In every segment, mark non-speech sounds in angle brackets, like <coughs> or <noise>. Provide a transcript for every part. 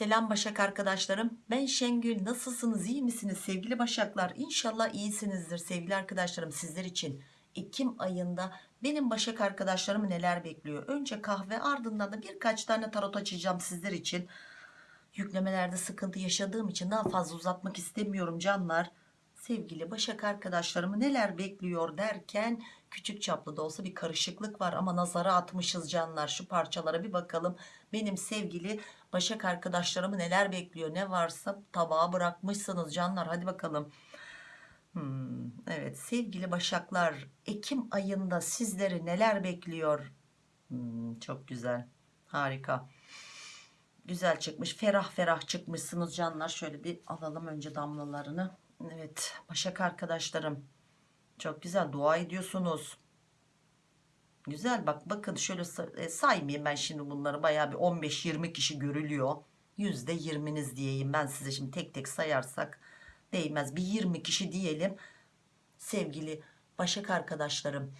Selam Başak arkadaşlarım. Ben Şengül. Nasılsınız? İyi misiniz sevgili Başaklar? İnşallah iyisinizdir sevgili arkadaşlarım. Sizler için Ekim ayında benim Başak arkadaşlarım neler bekliyor? Önce kahve ardından da birkaç tane tarot açacağım sizler için. Yüklemelerde sıkıntı yaşadığım için daha fazla uzatmak istemiyorum canlar. Sevgili Başak arkadaşlarımı neler bekliyor derken küçük çaplı da olsa bir karışıklık var ama nazara atmışız canlar. Şu parçalara bir bakalım. Benim sevgili Başak arkadaşlarımı neler bekliyor ne varsa tabağa bırakmışsınız canlar hadi bakalım. Hmm, evet sevgili Başaklar Ekim ayında sizleri neler bekliyor? Hmm, çok güzel harika. Güzel çıkmış ferah ferah çıkmışsınız canlar. Şöyle bir alalım önce damlalarını. Evet Başak arkadaşlarım çok güzel dua ediyorsunuz. Güzel bak bakın şöyle e, saymayayım ben şimdi bunları bayağı bir 15-20 kişi görülüyor. %20'niz diyeyim ben size şimdi tek tek sayarsak değmez bir 20 kişi diyelim. Sevgili Başak arkadaşlarım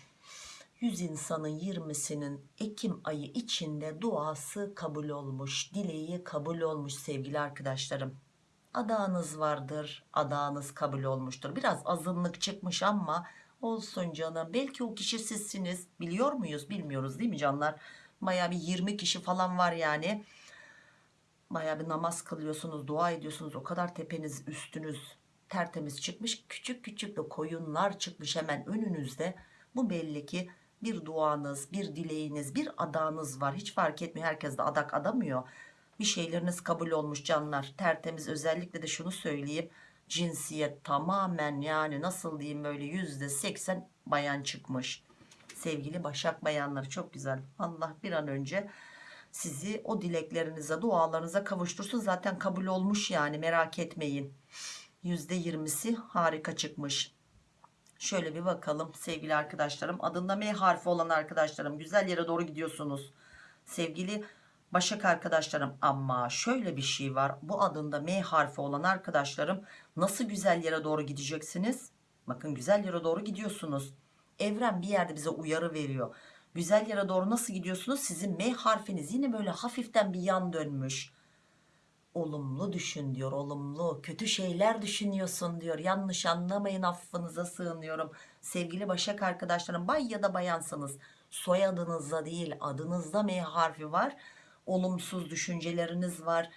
100 insanın 20'sinin Ekim ayı içinde duası kabul olmuş, dileği kabul olmuş sevgili arkadaşlarım. Adağınız vardır, adağınız kabul olmuştur. Biraz azınlık çıkmış ama olsun canım. Belki o kişi sizsiniz. Biliyor muyuz? Bilmiyoruz değil mi canlar? Baya bir 20 kişi falan var yani. Baya bir namaz kılıyorsunuz, dua ediyorsunuz. O kadar tepeniz, üstünüz tertemiz çıkmış. Küçük küçük de koyunlar çıkmış hemen önünüzde. Bu belli ki bir duanız, bir dileğiniz, bir adağınız var. Hiç fark etmiyor. Herkes de adak adamıyor. Bir şeyleriniz kabul olmuş canlar. Tertemiz özellikle de şunu söyleyeyim. Cinsiyet tamamen yani nasıl diyeyim böyle yüzde seksen bayan çıkmış. Sevgili Başak bayanları çok güzel. Allah bir an önce sizi o dileklerinize, dualarınıza kavuştursun. Zaten kabul olmuş yani merak etmeyin. Yüzde yirmisi harika çıkmış. Şöyle bir bakalım sevgili arkadaşlarım. Adında M harfi olan arkadaşlarım güzel yere doğru gidiyorsunuz. Sevgili Başak arkadaşlarım ama şöyle bir şey var. Bu adında M harfi olan arkadaşlarım nasıl güzel yere doğru gideceksiniz? Bakın güzel yere doğru gidiyorsunuz. Evren bir yerde bize uyarı veriyor. Güzel yere doğru nasıl gidiyorsunuz? Sizin M harfiniz yine böyle hafiften bir yan dönmüş olumlu düşün diyor olumlu kötü şeyler düşünüyorsun diyor yanlış anlamayın affınıza sığınıyorum sevgili başak arkadaşlarım bay ya da bayansanız soyadınızda değil adınızda M harfi var olumsuz düşünceleriniz var.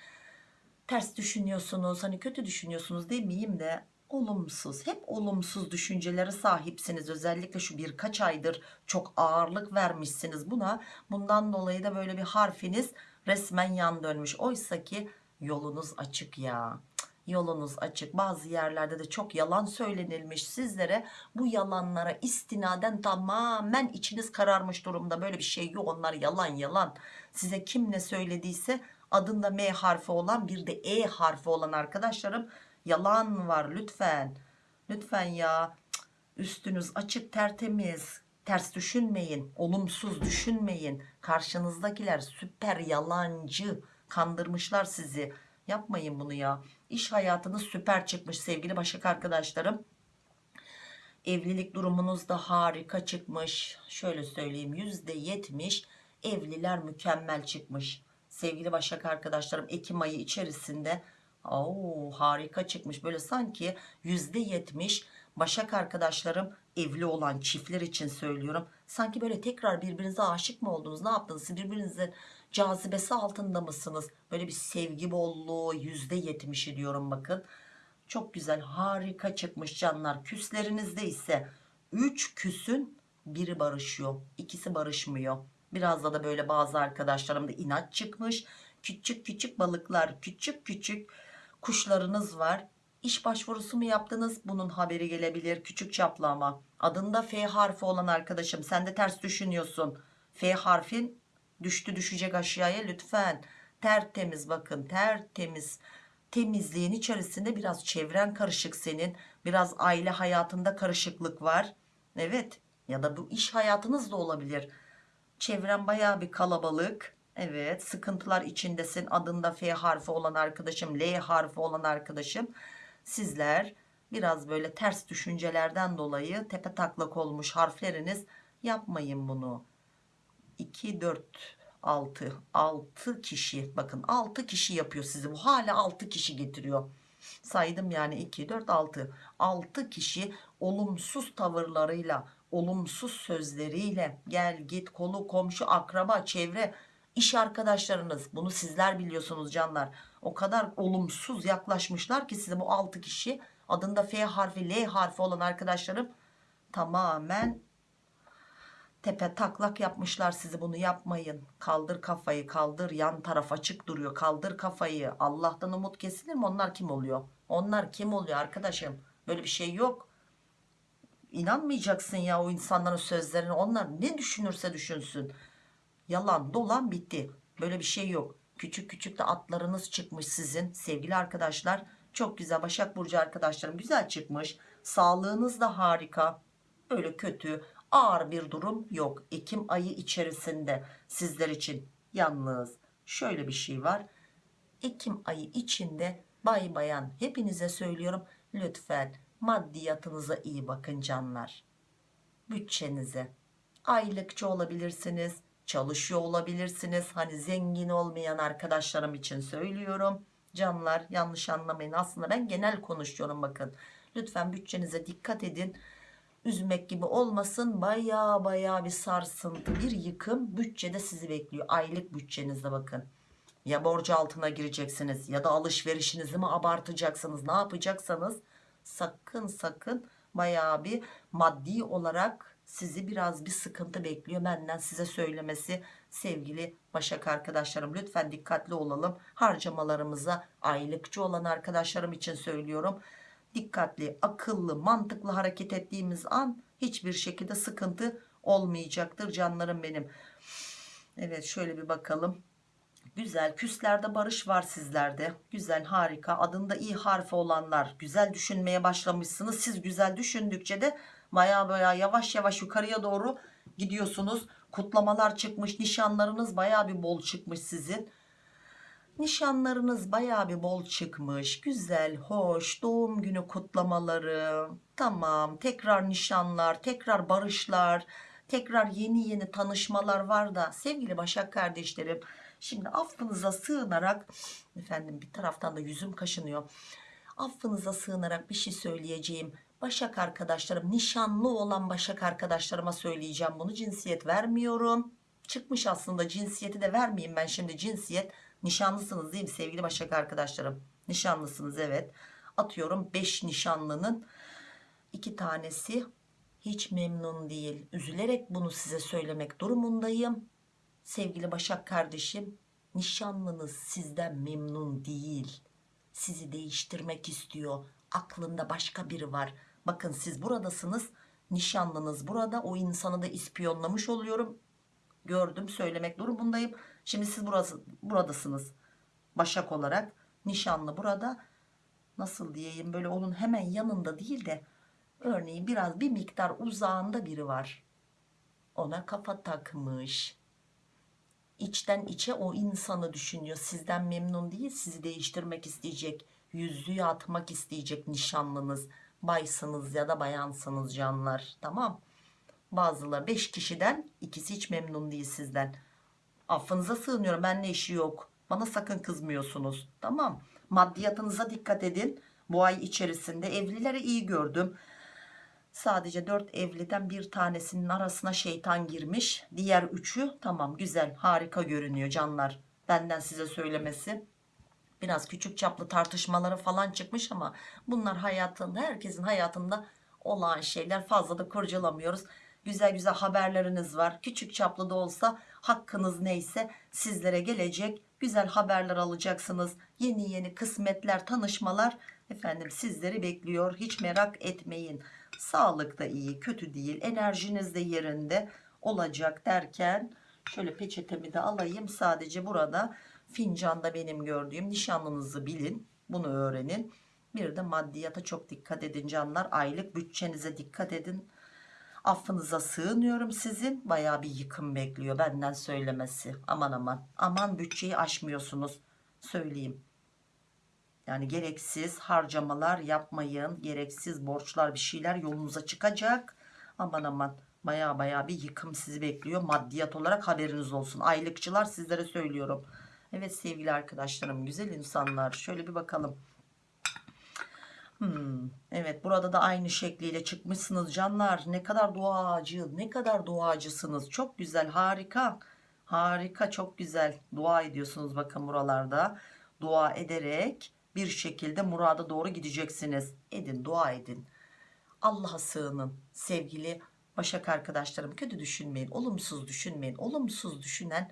Ters düşünüyorsunuz hani kötü düşünüyorsunuz demeyeyim de olumsuz hep olumsuz düşüncelere sahipsiniz. Özellikle şu birkaç aydır çok ağırlık vermişsiniz buna. Bundan dolayı da böyle bir harfiniz resmen yan dönmüş. Oysa ki yolunuz açık ya yolunuz açık. Bazı yerlerde de çok yalan söylenilmiş. Sizlere bu yalanlara istinaden tamamen içiniz kararmış durumda. Böyle bir şey yok. Onlar yalan yalan. Size kim ne söylediyse adında M harfi olan bir de E harfi olan arkadaşlarım yalan var. Lütfen lütfen ya. Üstünüz açık tertemiz. Ters düşünmeyin olumsuz düşünmeyin. Karşınızdakiler süper yalancı. Kandırmışlar sizi yapmayın bunu ya. İş hayatınız süper çıkmış sevgili başak arkadaşlarım. Evlilik durumunuz da harika çıkmış. Şöyle söyleyeyim yüzde yetmiş evliler mükemmel çıkmış. Sevgili başak arkadaşlarım Ekim ayı içerisinde Oo, harika çıkmış. Böyle sanki yüzde yetmiş başak arkadaşlarım evli olan çiftler için söylüyorum. Sanki böyle tekrar birbirinize aşık mı oldunuz? Ne yaptınız? Siz birbirinizin cazibesi altında mısınız? Böyle bir sevgi bolluğu yüzde yetmişi diyorum bakın. Çok güzel harika çıkmış canlar. Küslerinizde ise 3 küsün biri barışıyor ikisi barışmıyor. Biraz da da böyle bazı arkadaşlarım da inat çıkmış. Küçük küçük balıklar küçük küçük kuşlarınız var. İş başvurusu mu yaptınız? Bunun haberi gelebilir küçük çaplı ama. Adında F harfi olan arkadaşım. Sen de ters düşünüyorsun. F harfin düştü düşecek aşağıya. Lütfen. Tertemiz bakın tertemiz. Temizliğin içerisinde biraz çevren karışık senin. Biraz aile hayatında karışıklık var. Evet. Ya da bu iş hayatınız da olabilir. Çevren baya bir kalabalık. Evet sıkıntılar içindesin. Adında F harfi olan arkadaşım L harfi olan arkadaşım. Sizler biraz böyle ters düşüncelerden dolayı tepe taklak olmuş harfleriniz. Yapmayın bunu 2 4 6 6 kişi. Bakın 6 kişi yapıyor sizi. Bu hala 6 kişi getiriyor. Saydım yani 2 4 6 6 kişi olumsuz tavırlarıyla olumsuz sözleriyle gel git kolu komşu akraba çevre iş arkadaşlarınız. Bunu sizler biliyorsunuz canlar. O kadar olumsuz yaklaşmışlar ki size bu 6 kişi adında F harfi L harfi olan arkadaşlarım tamamen tepe taklak yapmışlar sizi bunu yapmayın. Kaldır kafayı kaldır. Yan taraf açık duruyor. Kaldır kafayı. Allah'tan umut kesilir mi? Onlar kim oluyor? Onlar kim oluyor arkadaşım? Böyle bir şey yok. İnanmayacaksın ya o insanların sözlerine. Onlar ne düşünürse düşünsün. Yalan dolan bitti. Böyle bir şey yok. Küçük küçük de atlarınız çıkmış sizin sevgili arkadaşlar. Çok güzel Başak Burcu arkadaşlarım güzel çıkmış. Sağlığınız da harika. Öyle kötü ağır bir durum yok. Ekim ayı içerisinde sizler için. Yalnız şöyle bir şey var. Ekim ayı içinde bay bayan hepinize söylüyorum lütfen maddiyatınıza iyi bakın canlar. Bütçenize. Aylıkçı olabilirsiniz çalışıyor olabilirsiniz. Hani zengin olmayan arkadaşlarım için söylüyorum. Canlar yanlış anlamayın. Aslında ben genel konuşuyorum bakın. Lütfen bütçenize dikkat edin üzmek gibi olmasın. Baya baya bir sarsıntı bir yıkım bütçede sizi bekliyor. Aylık bütçenizde bakın. Ya borcu altına gireceksiniz ya da alışverişinizi mi abartacaksınız ne yapacaksanız sakın sakın baya bir maddi olarak sizi biraz bir sıkıntı bekliyor benden size söylemesi. Sevgili Başak arkadaşlarım lütfen dikkatli olalım. Harcamalarımıza aylıkçı olan arkadaşlarım için söylüyorum dikkatli akıllı mantıklı hareket ettiğimiz an hiçbir şekilde sıkıntı olmayacaktır canlarım benim. Evet şöyle bir bakalım. Güzel küslerde barış var sizlerde. Güzel harika. Adında i harfi olanlar güzel düşünmeye başlamışsınız. Siz güzel düşündükçe de baya baya yavaş yavaş yukarıya doğru gidiyorsunuz. Kutlamalar çıkmış nişanlarınız baya bir bol çıkmış sizin nişanlarınız baya bir bol çıkmış. Güzel hoş. Doğum günü kutlamaları. Tamam tekrar nişanlar tekrar barışlar tekrar yeni yeni tanışmalar var da. Sevgili Başak kardeşlerim şimdi affınıza sığınarak efendim bir taraftan da yüzüm kaşınıyor. Affınıza sığınarak bir şey söyleyeceğim. Başak arkadaşlarım nişanlı olan Başak arkadaşlarıma söyleyeceğim bunu. Cinsiyet vermiyorum. Çıkmış aslında cinsiyeti de vermeyeyim ben şimdi cinsiyet nişanlısınız değil mi sevgili Başak arkadaşlarım? Nişanlısınız evet. Atıyorum 5 nişanlının iki tanesi hiç memnun değil. Üzülerek bunu size söylemek durumundayım. Sevgili Başak kardeşim nişanlınız sizden memnun değil. Sizi değiştirmek istiyor. Aklında başka biri var. Bakın siz buradasınız nişanlınız burada. O insanı da ispiyonlamış oluyorum. Gördüm söylemek durumundayım şimdi siz burası, buradasınız başak olarak. Nişanlı burada. Nasıl diyeyim? Böyle onun hemen yanında değil de örneğin biraz bir miktar uzağında biri var. Ona kafa takmış. İçten içe o insanı düşünüyor. Sizden memnun değil sizi değiştirmek isteyecek yüzüğü atmak isteyecek nişanlınız baysınız ya da bayansınız canlar. Tamam. Bazıları 5 kişiden ikisi hiç memnun değil sizden affınıza sığınıyorum benimle işi yok. Bana sakın kızmıyorsunuz. Tamam. Maddiyatınıza dikkat edin. Bu ay içerisinde evlileri iyi gördüm. Sadece 4 evliden bir tanesinin arasına şeytan girmiş. Diğer üçü tamam güzel harika görünüyor canlar. Benden size söylemesi. Biraz küçük çaplı tartışmaları falan çıkmış ama bunlar hayatında herkesin hayatında olan şeyler. Fazla da kurcalamıyoruz. Güzel güzel haberleriniz var. Küçük çaplı da olsa hakkınız neyse sizlere gelecek. Güzel haberler alacaksınız. Yeni yeni kısmetler tanışmalar efendim sizleri bekliyor. Hiç merak etmeyin. Sağlık da iyi kötü değil enerjiniz de yerinde olacak derken şöyle peçetemi de alayım. Sadece burada fincanda benim gördüğüm nişanlınızı bilin bunu öğrenin. Bir de maddiyata çok dikkat edin canlar. Aylık bütçenize dikkat edin affınıza sığınıyorum sizin baya bir yıkım bekliyor benden söylemesi aman aman aman bütçeyi aşmıyorsunuz söyleyeyim yani gereksiz harcamalar yapmayın gereksiz borçlar bir şeyler yolunuza çıkacak aman aman Baya baya bir yıkım sizi bekliyor. Maddiyat olarak haberiniz olsun. Aylıkçılar sizlere söylüyorum. Evet sevgili arkadaşlarım, güzel insanlar. Şöyle bir bakalım. Hmm, evet burada da aynı şekliyle çıkmışsınız canlar. Ne kadar duacı, ne kadar duacısınız. Çok güzel, harika. Harika, çok güzel. Dua ediyorsunuz bakın buralarda. Dua ederek bir şekilde murada doğru gideceksiniz. Edin, dua edin. Allah'a sığının sevgili Başak arkadaşlarım. Kötü düşünmeyin, olumsuz düşünmeyin. Olumsuz düşünen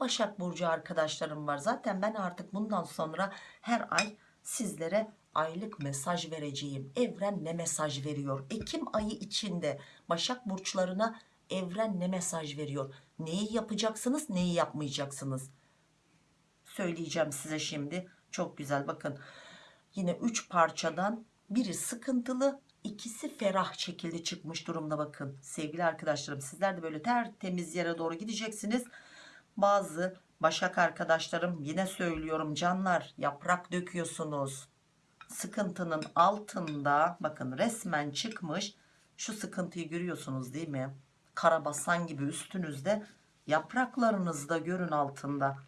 Başak Burcu arkadaşlarım var. Zaten ben artık bundan sonra her ay sizlere aylık mesaj vereceğim. Evren ne mesaj veriyor? Ekim ayı içinde Başak Burçlarına evren ne mesaj veriyor? Neyi yapacaksınız, neyi yapmayacaksınız? Söyleyeceğim size şimdi. Çok güzel bakın. Yine 3 parçadan biri sıkıntılı, ikisi ferah şekilde çıkmış durumda bakın. Sevgili arkadaşlarım sizler de böyle tertemiz yere doğru gideceksiniz bazı başak arkadaşlarım yine söylüyorum canlar yaprak döküyorsunuz sıkıntının altında bakın resmen çıkmış. Şu sıkıntıyı görüyorsunuz değil mi? Karabasan gibi üstünüzde yapraklarınızda görün altında.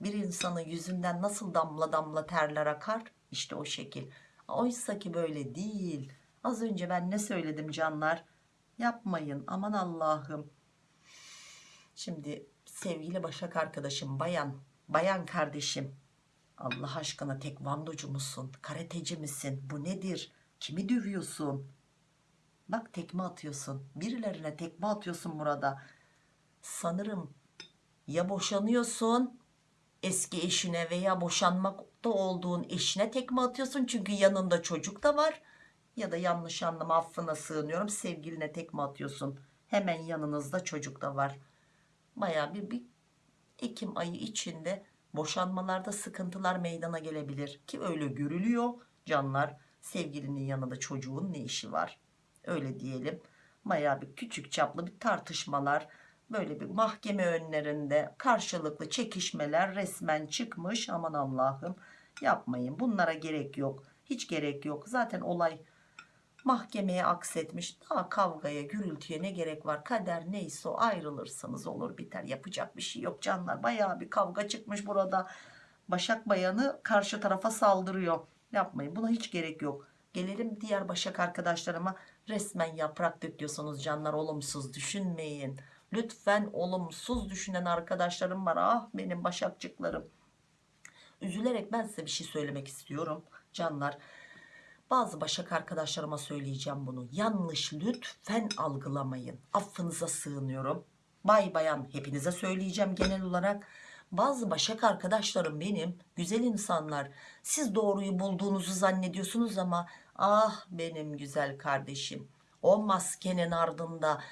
Bir insanın yüzünden nasıl damla damla terler akar? İşte o şekil. Oysa ki böyle değil. Az önce ben ne söyledim canlar? Yapmayın aman Allah'ım. Şimdi sevgili Başak arkadaşım bayan, bayan kardeşim Allah aşkına tekvandocu musun? Karateci misin? Bu nedir? Kimi dövüyorsun? Bak tekme atıyorsun. Birilerine tekme atıyorsun burada. Sanırım ya boşanıyorsun eski eşine veya boşanmakta olduğun eşine tekme atıyorsun çünkü yanında çocuk da var ya da yanlış anlama affına sığınıyorum sevgiline tekme atıyorsun hemen yanınızda çocuk da var baya bir, bir Ekim ayı içinde boşanmalarda sıkıntılar meydana gelebilir. Ki öyle görülüyor. Canlar sevgilinin yanında çocuğun ne işi var? Öyle diyelim. Baya bir küçük çaplı bir tartışmalar böyle bir mahkeme önlerinde karşılıklı çekişmeler resmen çıkmış. Aman Allah'ım yapmayın. Bunlara gerek yok. Hiç gerek yok. Zaten olay mahkemeye aksetmiş. Daha kavgaya gürültüye ne gerek var? Kader neyse o ayrılırsınız olur biter. Yapacak bir şey yok canlar. Baya bir kavga çıkmış burada. Başak bayanı karşı tarafa saldırıyor. Yapmayın buna hiç gerek yok. Gelelim diğer Başak arkadaşlarıma. Resmen yaprak döküyorsunuz canlar olumsuz düşünmeyin. Lütfen olumsuz düşünen arkadaşlarım var. Ah benim Başakçıklarım. Üzülerek ben size bir şey söylemek istiyorum canlar bazı başak arkadaşlarıma söyleyeceğim bunu. Yanlış lütfen algılamayın. Affınıza sığınıyorum. Bay bayan hepinize söyleyeceğim genel olarak. Bazı başak arkadaşlarım benim güzel insanlar. Siz doğruyu bulduğunuzu zannediyorsunuz ama ah benim güzel kardeşim. O maskenin ardında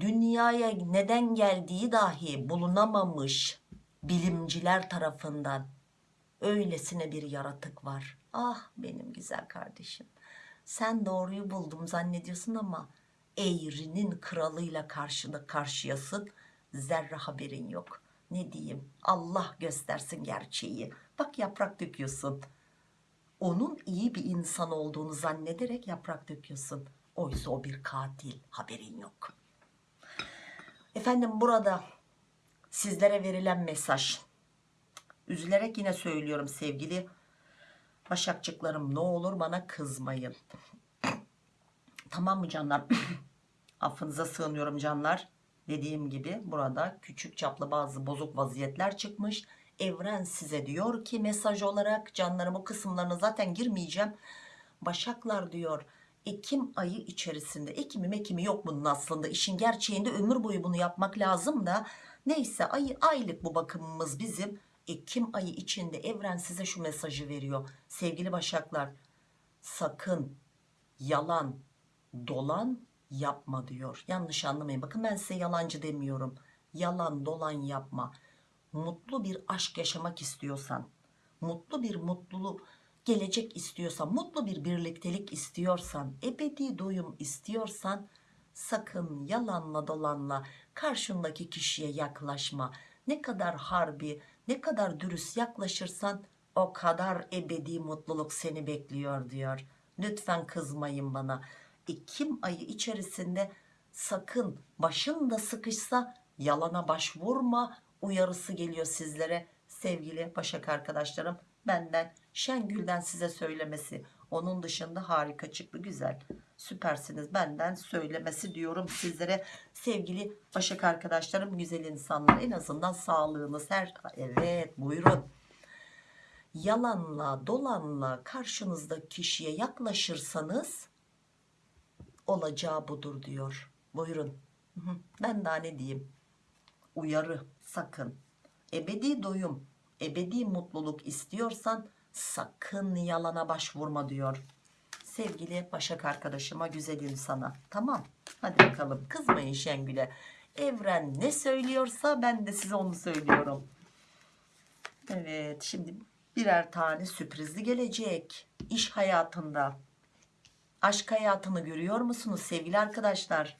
dünyaya neden geldiği dahi bulunamamış bilimciler tarafından öylesine bir yaratık var Ah benim güzel kardeşim. Sen doğruyu buldum zannediyorsun ama eğrinin kralıyla karşına karşıyasın. Zerre haberin yok. Ne diyeyim? Allah göstersin gerçeği. Bak yaprak döküyorsun. Onun iyi bir insan olduğunu zannederek yaprak döküyorsun. Oysa o bir katil. Haberin yok. Efendim burada sizlere verilen mesaj. Üzülerek yine söylüyorum sevgili Başakçıklarım ne olur bana kızmayın. tamam mı canlar? <coughs> Affınıza sığınıyorum canlar. Dediğim gibi burada küçük çaplı bazı bozuk vaziyetler çıkmış. Evren size diyor ki mesaj olarak canlarım o kısımlarına zaten girmeyeceğim. Başaklar diyor Ekim ayı içerisinde Ekim'im Ekim'i yok bunun aslında işin gerçeğinde ömür boyu bunu yapmak lazım da neyse ay, aylık bu bakımımız bizim Ekim ayı içinde evren size şu mesajı veriyor. Sevgili başaklar sakın yalan dolan yapma diyor. Yanlış anlamayın. Bakın ben size yalancı demiyorum. Yalan dolan yapma. Mutlu bir aşk yaşamak istiyorsan, mutlu bir mutluluk gelecek istiyorsan, mutlu bir birliktelik istiyorsan, ebedi doyum istiyorsan sakın yalanla dolanla karşındaki kişiye yaklaşma. Ne kadar harbi, ne kadar dürüst yaklaşırsan o kadar ebedi mutluluk seni bekliyor diyor. Lütfen kızmayın bana. Ekim ayı içerisinde sakın başın da sıkışsa yalana başvurma uyarısı geliyor sizlere sevgili Başak arkadaşlarım benden Şengül'den size söylemesi onun dışında harika çıktı güzel süpersiniz. Benden söylemesi diyorum sizlere. Sevgili Başak arkadaşlarım güzel insanlar en azından sağlığınız her evet buyurun. Yalanla dolanla karşınızdaki kişiye yaklaşırsanız olacağı budur diyor. Buyurun. Ben daha ne diyeyim? Uyarı sakın. Ebedi doyum ebedi mutluluk istiyorsan sakın yalana başvurma diyor sevgili Başak arkadaşıma güzel insana. Tamam hadi bakalım. Kızmayın Şengül'e. Evren ne söylüyorsa ben de size onu söylüyorum. Evet şimdi birer tane sürprizli gelecek. İş hayatında. Aşk hayatını görüyor musunuz sevgili arkadaşlar?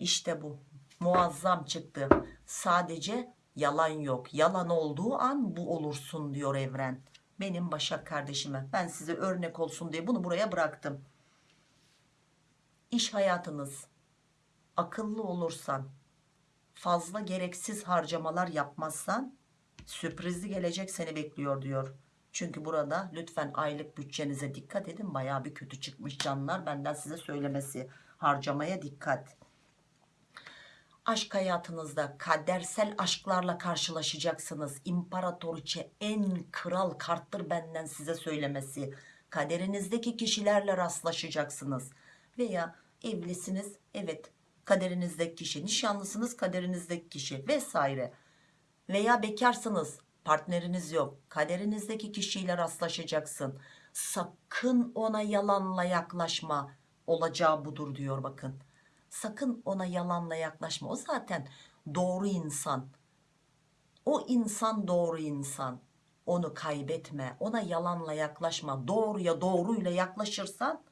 İşte bu. Muazzam çıktı. Sadece yalan yok. Yalan olduğu an bu olursun diyor evren benim Başak kardeşime. Ben size örnek olsun diye bunu buraya bıraktım. İş hayatınız akıllı olursan fazla gereksiz harcamalar yapmazsan sürprizli gelecek seni bekliyor diyor. Çünkü burada lütfen aylık bütçenize dikkat edin. Baya bir kötü çıkmış canlar benden size söylemesi. Harcamaya dikkat aşk hayatınızda kadersel aşklarla karşılaşacaksınız. İmparatoriçe en kral karttır benden size söylemesi. Kaderinizdeki kişilerle rastlaşacaksınız. Veya evlisiniz evet kaderinizdeki kişi. Nişanlısınız kaderinizdeki kişi vesaire. Veya bekarsınız partneriniz yok. Kaderinizdeki kişiyle rastlaşacaksın. Sakın ona yalanla yaklaşma. Olacağı budur diyor bakın sakın ona yalanla yaklaşma. O zaten doğru insan. O insan doğru insan. Onu kaybetme. Ona yalanla yaklaşma. Doğruya doğruyla yaklaşırsan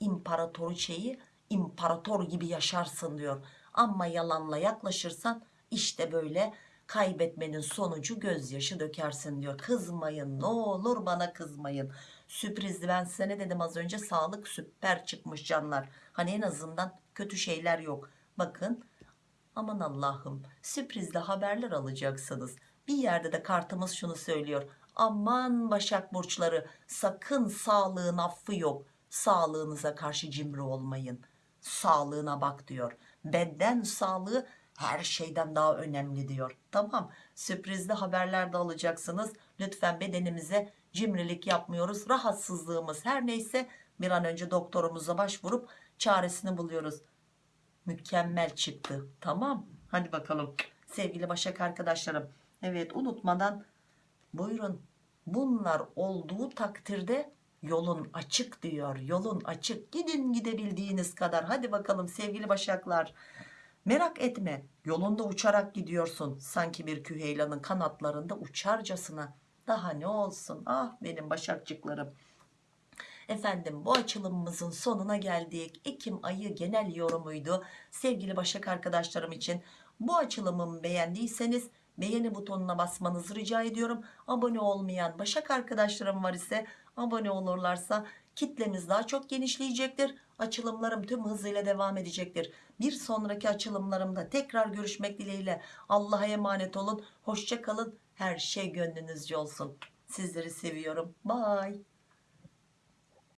imparatoriçeyi imparator gibi yaşarsın diyor. Ama yalanla yaklaşırsan işte böyle kaybetmenin sonucu gözyaşı dökersin diyor. Kızmayın ne olur bana kızmayın. Sürprizli ben size ne dedim az önce? Sağlık süper çıkmış canlar. Hani en azından kötü şeyler yok. Bakın aman Allah'ım sürprizli haberler alacaksınız. Bir yerde de kartımız şunu söylüyor. Aman Başak Burçları sakın sağlığın affı yok. Sağlığınıza karşı cimri olmayın. Sağlığına bak diyor. Beden sağlığı her şeyden daha önemli diyor. Tamam sürprizli haberler de alacaksınız. Lütfen bedenimize cimrilik yapmıyoruz. Rahatsızlığımız her neyse bir an önce doktorumuza başvurup çaresini buluyoruz. Mükemmel çıktı. Tamam. Hadi bakalım. Sevgili Başak arkadaşlarım. Evet unutmadan buyurun. Bunlar olduğu takdirde yolun açık diyor. Yolun açık. Gidin gidebildiğiniz kadar. Hadi bakalım sevgili Başaklar. Merak etme. Yolunda uçarak gidiyorsun. Sanki bir küheylanın kanatlarında uçarcasına. Daha ne olsun? Ah benim Başakçıklarım Efendim bu açılımımızın sonuna geldik. Ekim ayı genel yorumuydu. Sevgili Başak arkadaşlarım için bu açılımımı beğendiyseniz beğeni butonuna basmanızı rica ediyorum. Abone olmayan Başak arkadaşlarım var ise abone olurlarsa kitlemiz daha çok genişleyecektir. Açılımlarım tüm hızıyla devam edecektir. Bir sonraki açılımlarımda tekrar görüşmek dileğiyle Allah'a emanet olun. Hoşça kalın. Her şey gönlünüzce olsun. Sizleri seviyorum. Bye.